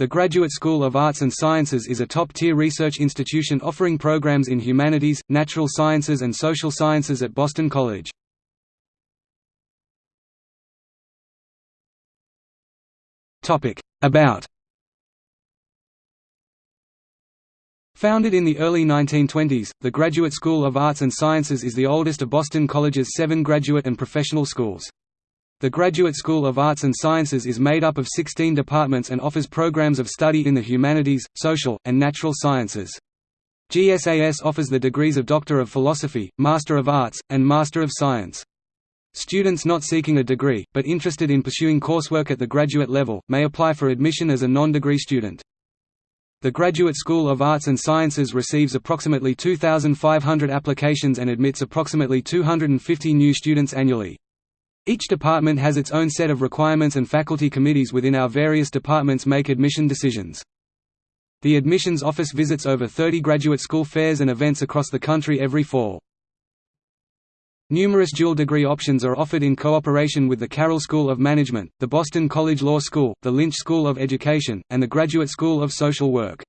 The Graduate School of Arts and Sciences is a top-tier research institution offering programs in humanities, natural sciences and social sciences at Boston College. About Founded in the early 1920s, the Graduate School of Arts and Sciences is the oldest of Boston College's seven graduate and professional schools. The Graduate School of Arts and Sciences is made up of 16 departments and offers programs of study in the humanities, social, and natural sciences. GSAS offers the degrees of Doctor of Philosophy, Master of Arts, and Master of Science. Students not seeking a degree, but interested in pursuing coursework at the graduate level, may apply for admission as a non-degree student. The Graduate School of Arts and Sciences receives approximately 2,500 applications and admits approximately 250 new students annually. Each department has its own set of requirements and faculty committees within our various departments make admission decisions. The admissions office visits over 30 graduate school fairs and events across the country every fall. Numerous dual degree options are offered in cooperation with the Carroll School of Management, the Boston College Law School, the Lynch School of Education, and the Graduate School of Social Work.